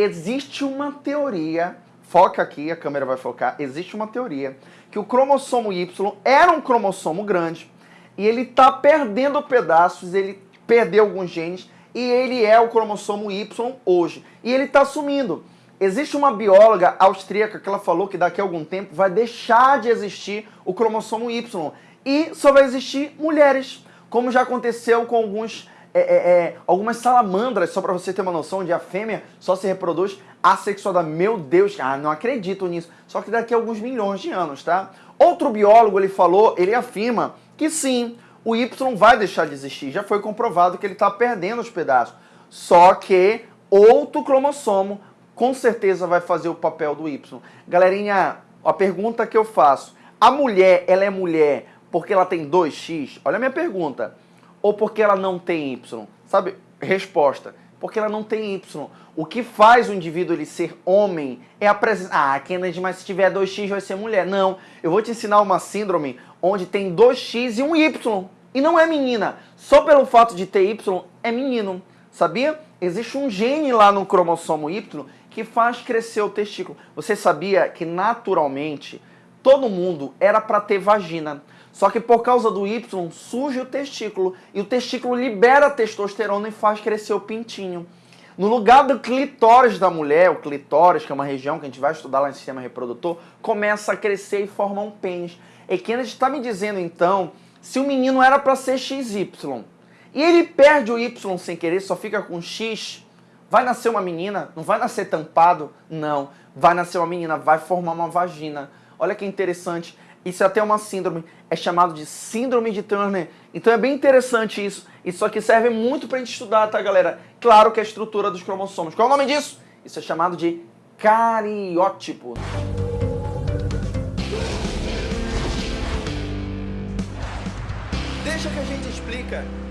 Existe uma teoria, foca aqui, a câmera vai focar, existe uma teoria que o cromossomo Y era um cromossomo grande e ele está perdendo pedaços, ele perdeu alguns genes e ele é o cromossomo Y hoje. E ele está sumindo. Existe uma bióloga austríaca que ela falou que daqui a algum tempo vai deixar de existir o cromossomo Y e só vai existir mulheres, como já aconteceu com alguns é, é, é, algumas salamandras, só para você ter uma noção, onde a fêmea só se reproduz assexuada. Meu Deus, ah, não acredito nisso. Só que daqui a alguns milhões de anos, tá? Outro biólogo, ele falou, ele afirma que sim, o Y vai deixar de existir. Já foi comprovado que ele está perdendo os pedaços. Só que outro cromossomo com certeza vai fazer o papel do Y. Galerinha, a pergunta que eu faço, a mulher, ela é mulher porque ela tem 2x? Olha a minha pergunta. Ou porque ela não tem Y? Sabe? Resposta. Porque ela não tem Y. O que faz o indivíduo ele ser homem é a presença... Ah, Kennedy, mas se tiver 2x vai ser mulher. Não. Eu vou te ensinar uma síndrome onde tem 2x e um Y. E não é menina. Só pelo fato de ter Y é menino. Sabia? Existe um gene lá no cromossomo Y que faz crescer o testículo. Você sabia que naturalmente todo mundo era para ter vagina. Só que por causa do Y surge o testículo e o testículo libera testosterona e faz crescer o pintinho. No lugar do clitóris da mulher, o clitóris, que é uma região que a gente vai estudar lá no sistema reprodutor, começa a crescer e forma um pênis. E Kennedy está me dizendo então, se o menino era para ser XY, e ele perde o Y sem querer, só fica com X, Vai nascer uma menina? Não vai nascer tampado? Não. Vai nascer uma menina, vai formar uma vagina. Olha que interessante. Isso é até uma síndrome. É chamado de síndrome de Turner. Então é bem interessante isso. Isso aqui serve muito pra gente estudar, tá, galera? Claro que é a estrutura dos cromossomos. Qual é o nome disso? Isso é chamado de cariótipo. Deixa que a gente explica.